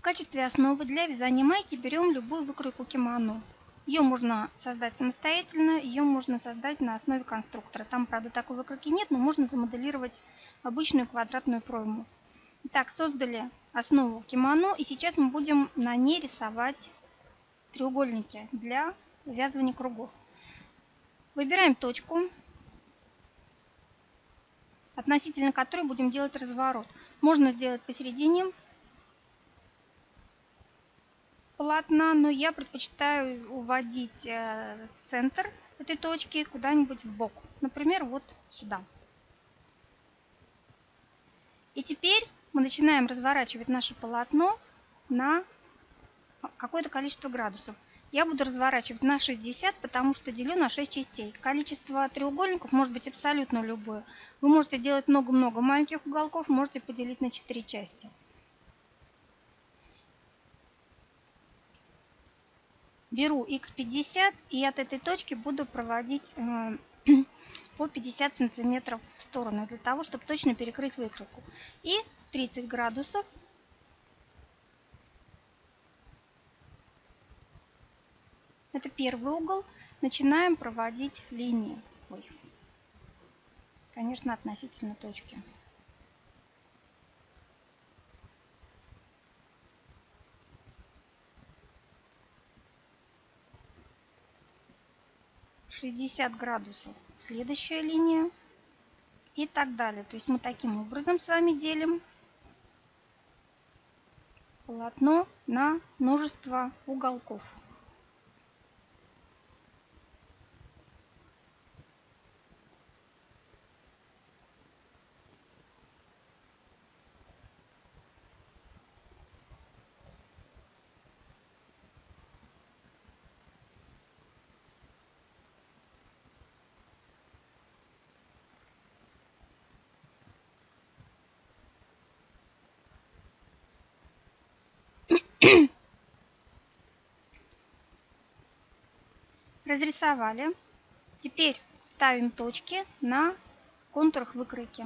В качестве основы для вязания майки берем любую выкройку кимоно. Ее можно создать самостоятельно, ее можно создать на основе конструктора. Там, правда, такой выкройки нет, но можно замоделировать обычную квадратную пройму. Итак, создали основу кимоно, и сейчас мы будем на ней рисовать треугольники для ввязывания кругов. Выбираем точку, относительно которой будем делать разворот. Можно сделать посередине полотна, но я предпочитаю уводить э, центр этой точки куда-нибудь в бок. Например, вот сюда. И теперь мы начинаем разворачивать наше полотно на какое-то количество градусов. Я буду разворачивать на 60, потому что делю на 6 частей. Количество треугольников может быть абсолютно любое. Вы можете делать много-много маленьких уголков, можете поделить на 4 части. Беру x50 и от этой точки буду проводить э, по 50 сантиметров в сторону, для того, чтобы точно перекрыть выкройку. И 30 градусов Это первый угол. Начинаем проводить линии. Ой. Конечно, относительно точки. Шестьдесят градусов. Следующая линия. И так далее. То есть мы таким образом с вами делим полотно на множество уголков. Разрисовали. Теперь ставим точки на контурах выкройки.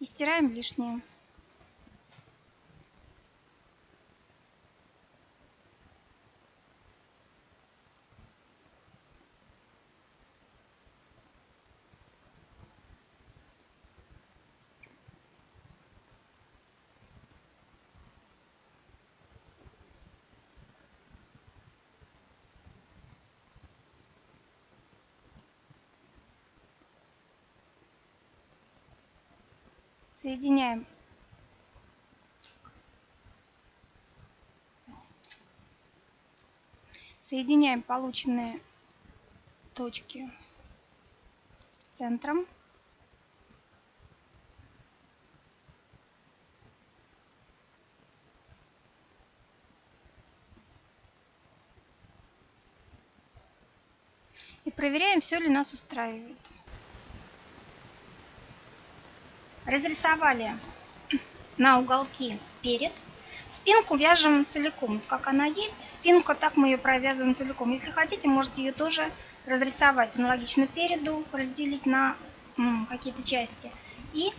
И стираем лишнее. Соединяем соединяем полученные точки с центром. И проверяем, все ли нас устраивает. Разрисовали на уголки перед. Спинку вяжем целиком, вот как она есть. Спинка, так мы ее провязываем целиком. Если хотите, можете ее тоже разрисовать аналогично переду, разделить на какие-то части и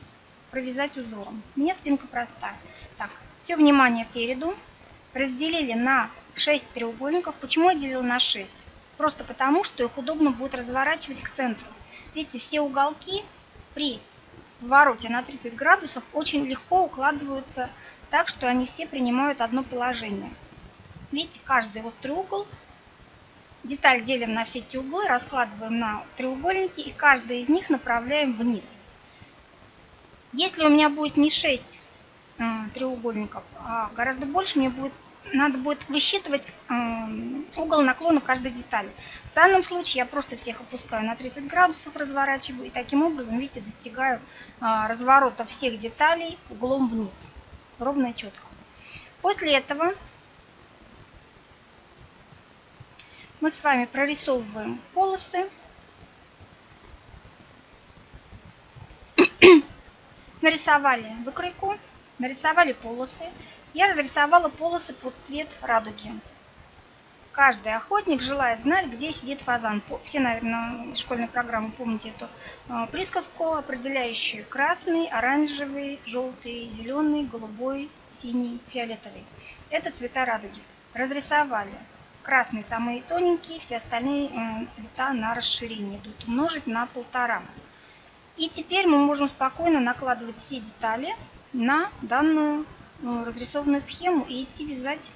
провязать узором. У меня спинка простая. Так, все внимание переду. Разделили на 6 треугольников. Почему я делила на 6? Просто потому, что их удобно будет разворачивать к центру. Видите, все уголки при в вороте на 30 градусов очень легко укладываются так, что они все принимают одно положение. Видите, каждый острый угол, деталь делим на все эти углы, раскладываем на треугольники и каждый из них направляем вниз. Если у меня будет не 6 э, треугольников, а гораздо больше, мне будет надо будет высчитывать угол наклона каждой детали. В данном случае я просто всех опускаю на 30 градусов, разворачиваю и таким образом, видите, достигаю а, разворота всех деталей углом вниз. Ровно и четко. После этого мы с вами прорисовываем полосы. Нарисовали выкройку, нарисовали полосы. Я разрисовала полосы под цвет радуги. Каждый охотник желает знать, где сидит фазан. Все, наверное, из школьной программы помните эту э, присказку, определяющую красный, оранжевый, желтый, зеленый, голубой, синий, фиолетовый. Это цвета радуги. Разрисовали. Красные самые тоненькие, все остальные цвета на расширение идут. Умножить на полтора. И теперь мы можем спокойно накладывать все детали на данную разрисованную схему и идти вязать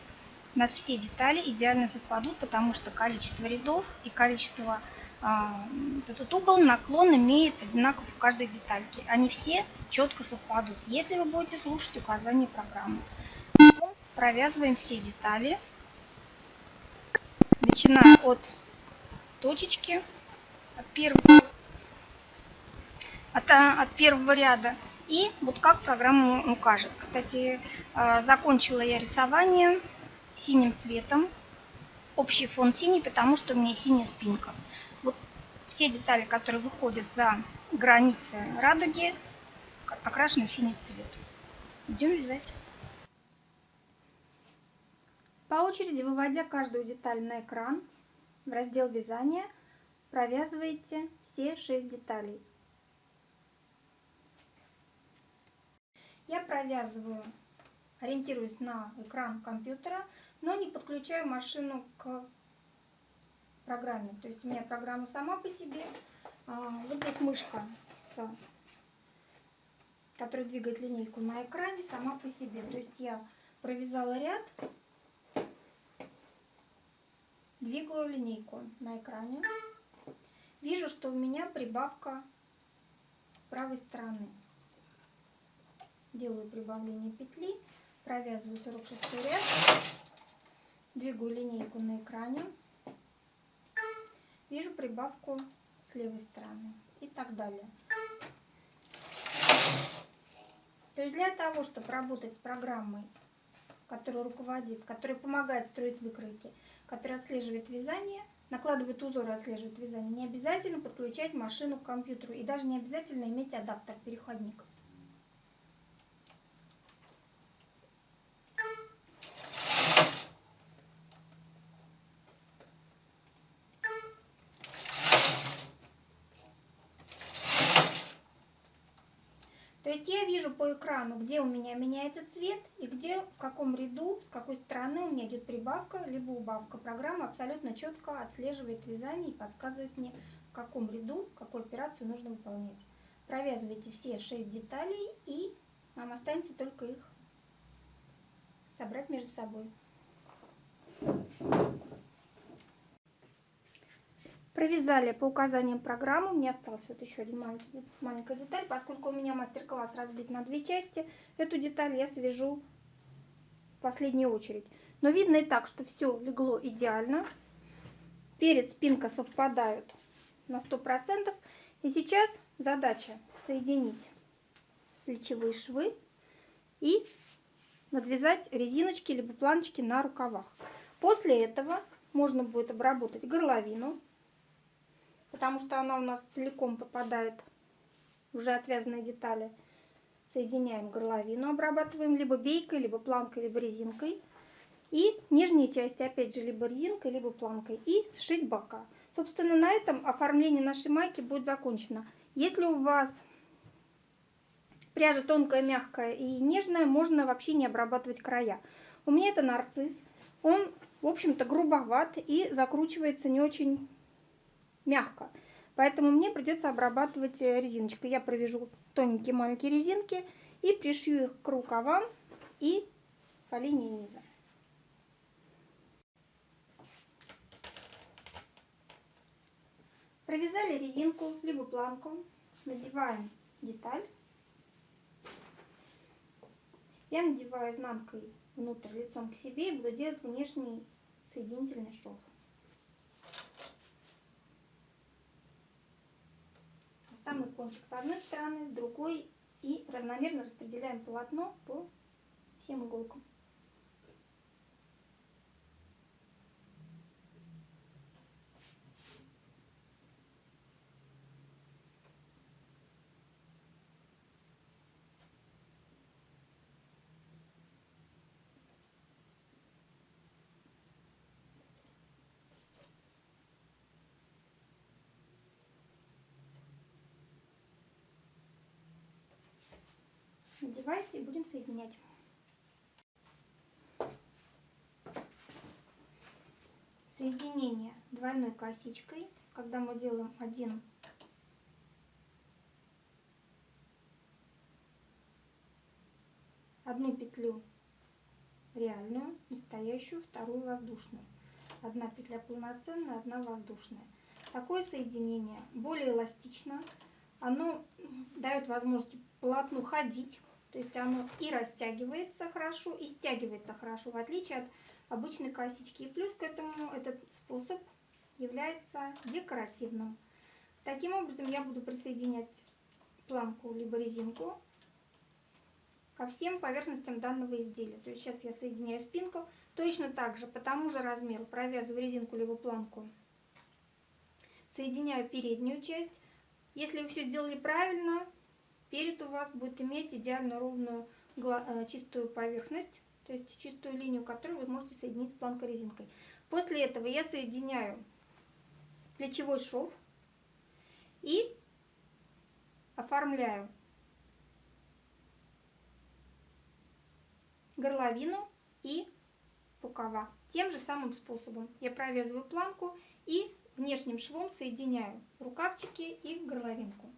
у нас все детали идеально совпадут, потому что количество рядов и количество а, этот угол, наклон имеет одинаково в каждой детальке. Они все четко совпадут, если вы будете слушать указания программы. Провязываем все детали, начиная от точечки, от первого, от, от первого ряда. И вот как программа укажет. Кстати, а, закончила я рисование синим цветом. Общий фон синий, потому что у меня синяя спинка. Вот все детали, которые выходят за границы радуги, окрашены в синий цвет. Идем вязать. По очереди, выводя каждую деталь на экран, в раздел вязания провязываете все 6 деталей. Я провязываю ориентируюсь на экран компьютера, но не подключаю машину к программе. То есть у меня программа сама по себе. А, вот здесь мышка, с, которая двигает линейку на экране, сама по себе. То есть я провязала ряд, двигаю линейку на экране. Вижу, что у меня прибавка с правой стороны. Делаю прибавление петли провязываю 46 ряд, двигаю линейку на экране, вижу прибавку с левой стороны и так далее. То есть для того, чтобы работать с программой, которая руководит, которая помогает строить выкройки, которая отслеживает вязание, накладывает узоры отслеживает вязание, не обязательно подключать машину к компьютеру и даже не обязательно иметь адаптер-переходник. есть я вижу по экрану, где у меня меняется цвет и где, в каком ряду, с какой стороны у меня идет прибавка, либо убавка. Программа абсолютно четко отслеживает вязание и подсказывает мне, в каком ряду какую операцию нужно выполнять. Провязывайте все 6 деталей и вам останется только их собрать между собой. Провязали по указаниям программы. Меня осталась вот еще один маленький, маленькая деталь. Поскольку у меня мастер-класс разбит на две части, эту деталь я свяжу в последнюю очередь. Но видно и так, что все легло идеально. Перед спинка совпадают на 100%. И сейчас задача соединить плечевые швы и надвязать резиночки либо планочки на рукавах. После этого можно будет обработать горловину потому что она у нас целиком попадает уже отвязанные детали. Соединяем горловину, обрабатываем либо бейкой, либо планкой, либо резинкой. И нижние части, опять же, либо резинкой, либо планкой. И сшить бока. Собственно, на этом оформление нашей майки будет закончено. Если у вас пряжа тонкая, мягкая и нежная, можно вообще не обрабатывать края. У меня это нарцисс. Он, в общем-то, грубоват и закручивается не очень мягко. Поэтому мне придется обрабатывать э, резиночкой. Я провяжу тоненькие маленькие резинки и пришью их к рукавам и по линии низа. Провязали резинку, либо планку, надеваем деталь. Я надеваю изнанкой внутрь лицом к себе и буду делать внешний соединительный шов. Самый кончик с одной стороны, с другой и равномерно распределяем полотно по всем иголкам. Надевайте и будем соединять. Соединение двойной косичкой, когда мы делаем один одну петлю реальную, настоящую, вторую воздушную. Одна петля полноценная, одна воздушная. Такое соединение более эластично. Оно дает возможность полотну ходить. То есть оно и растягивается хорошо, и стягивается хорошо, в отличие от обычной косички. И плюс к этому этот способ является декоративным. Таким образом я буду присоединять планку либо резинку ко всем поверхностям данного изделия. То есть сейчас я соединяю спинку. Точно так же по тому же размеру провязываю резинку либо планку. Соединяю переднюю часть. Если вы все сделали правильно, перед у вас будет иметь идеально ровную э, чистую поверхность, то есть чистую линию, которую вы можете соединить с планкой резинкой. После этого я соединяю плечевой шов и оформляю горловину и рукава. Тем же самым способом я провязываю планку и внешним швом соединяю рукавчики и горловинку.